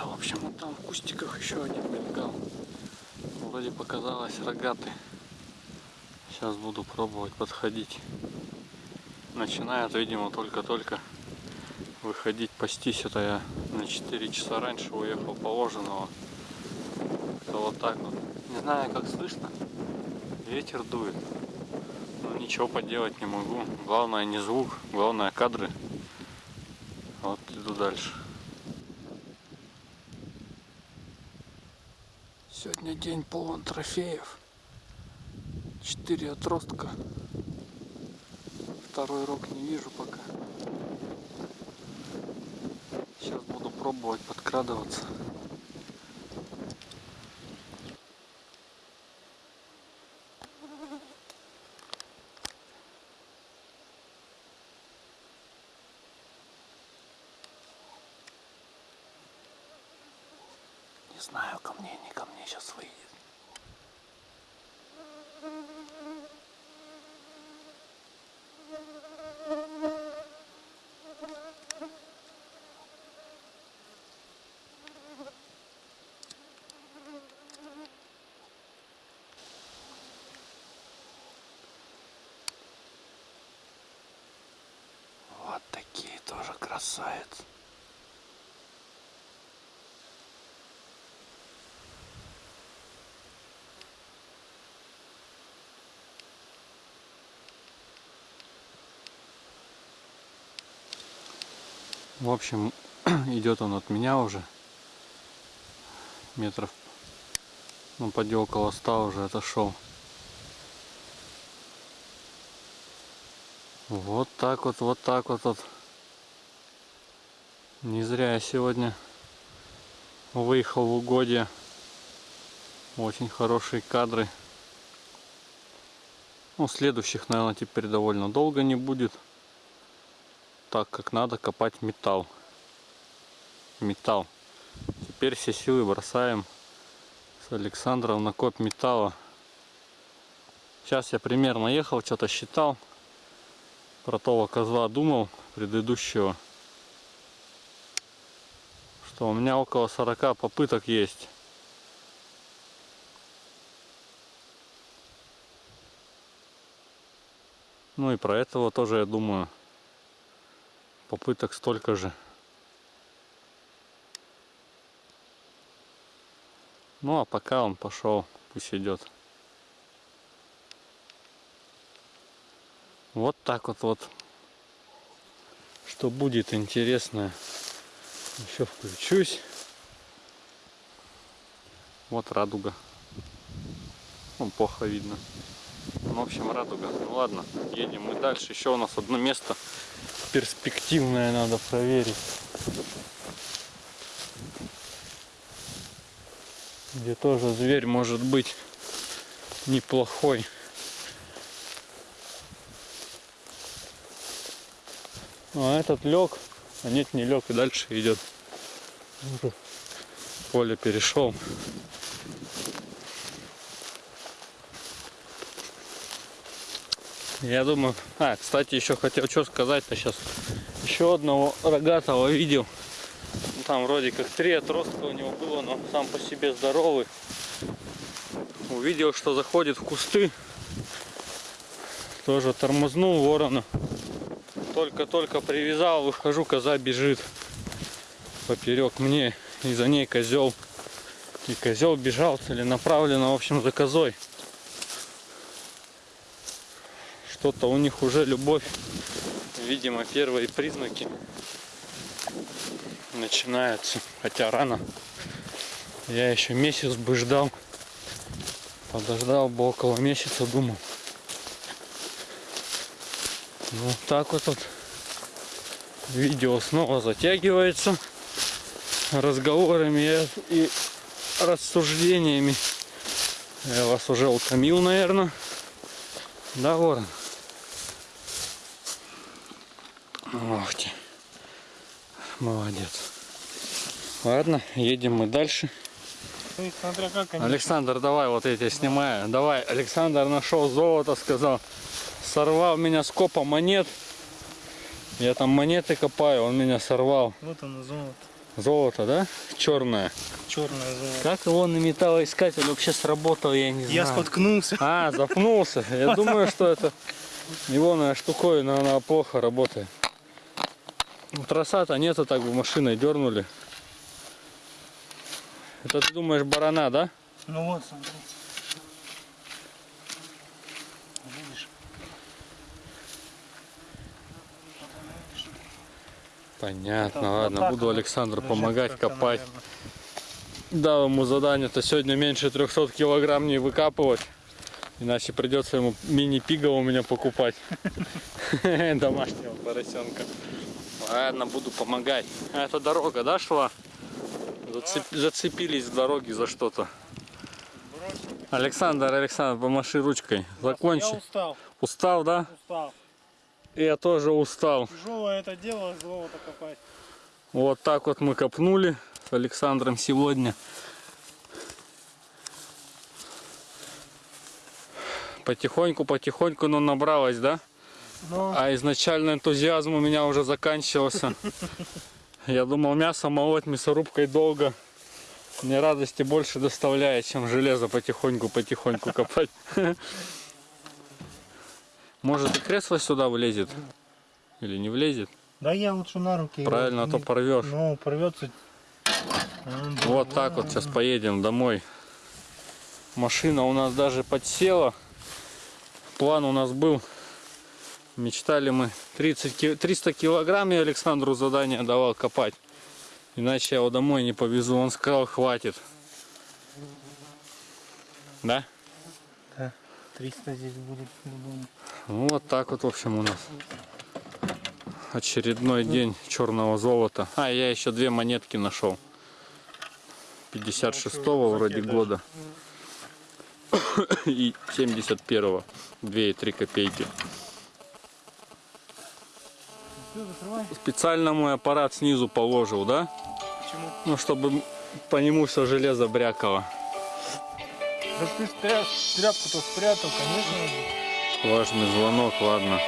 где-то, в общем, вот там в кустиках еще один мелькал. Вроде показалось рогатый. Сейчас буду пробовать подходить. Начинает, видимо, только-только выходить пастись. Это я на 4 часа раньше уехал положенного. Это вот так вот. Не знаю, как слышно. Ветер дует. Но ничего поделать не могу. Главное не звук, главное кадры. Вот иду дальше. Сегодня день полон трофеев. Четыре отростка. Второй рог не вижу пока. Сейчас буду пробовать подкрадываться. Не знаю, ко мне, не ко мне сейчас выйдет. Вот такие тоже красавицы. В общем, идет он от меня уже. Метров, ну, поди около 100 уже отошел. Вот так вот, вот так вот. вот. Не зря я сегодня выехал в угодье. Очень хорошие кадры. Ну, следующих, наверное, теперь довольно долго не будет так как надо копать металл. Металл. Теперь все силы бросаем с Александром на коп металла. Сейчас я примерно ехал, что-то считал. Про того козла думал предыдущего. Что у меня около 40 попыток есть. Ну и про этого тоже я думаю попыток столько же. Ну а пока он пошел, пусть идет. Вот так вот вот. Что будет интересно, еще включусь. Вот радуга. Ну, плохо видно. Ну, в общем, радуга. Ну ладно, едем мы дальше. Еще у нас одно место перспективное надо проверить. Где тоже зверь может быть неплохой. А этот лег, а нет не лег и дальше идет. Поле перешел. Я думаю, а, кстати, еще хотел что сказать-то сейчас. Еще одного рогатого видел. Ну, там вроде как три отростка у него было, но сам по себе здоровый. Увидел, что заходит в кусты. Тоже тормознул ворона. Только-только привязал, выхожу, коза бежит поперек мне. И за ней козел. И козел бежал целенаправленно, в общем, за козой что-то у них уже любовь, видимо, первые признаки начинаются. Хотя рано. Я еще месяц бы ждал. Подождал бы около месяца, думал. Ну так вот, вот видео снова затягивается разговорами и рассуждениями. Я вас уже утомил, наверное. Да, ворон? Ох ты. Молодец. Ладно, едем мы дальше. Александр, давай вот эти снимаю. Давай, Александр нашел золото, сказал. Сорвал меня с копа монет. Я там монеты копаю, он меня сорвал. Вот оно золото. Золото, да? Черное. Черное золото. Как его на металлоискатель вообще сработал, я не знаю. Я споткнулся. А, запнулся. Я думаю, что это его штуковина, она плохо работает. Ну, троса-то нету, так бы машиной дернули. Это ты думаешь барана, да? Ну вот, смотри. Видишь? Понятно, Там ладно, так буду Александру лежит помогать копать. наверное. Дал ему задание-то сегодня меньше 300 килограмм не выкапывать. Иначе придется ему мини-пига у меня покупать. Домашнего поросенка. Ладно, буду помогать. А это дорога, да, шла? Зацеп- Зацепились в дороге за что-то. Александр, Александр, помаши ручкой. Я Закончи. устал, Устал, да? устал. Я тоже устал. Тяжелое это дело, золото копать. Вот так вот мы копнули с Александром сегодня. Потихоньку, потихоньку, но набралось, да? Но А изначально энтузиазм у меня уже заканчивался. Я думал, мясо молоть мясорубкой долго. Мне радости больше доставляет, чем железо потихоньку-потихоньку копать. Может и кресло сюда влезет? Или не влезет? да я лучше на руки. Правильно, а то порвешь. Ну, порвется. Вот так вот сейчас поедем домой. Машина у нас даже подсела. План у нас был. Мечтали мы 30, ки- 300 килограмм я Александру задание давал копать. Иначе я его домой не повезу. Он сказал, хватит. Да? 300 здесь будет. Ну, вот так вот, в общем, у нас. Очередной день черного золота. А, я еще две монетки нашел. 56-го вроде года. И 71-го. 2,3 копейки. Все, закрывай. Специально мой аппарат снизу положил, да? Почему? Ну, чтобы по нему все железо брякало. Да ты тряпку-то спрятал, конечно. Важный звонок, ладно.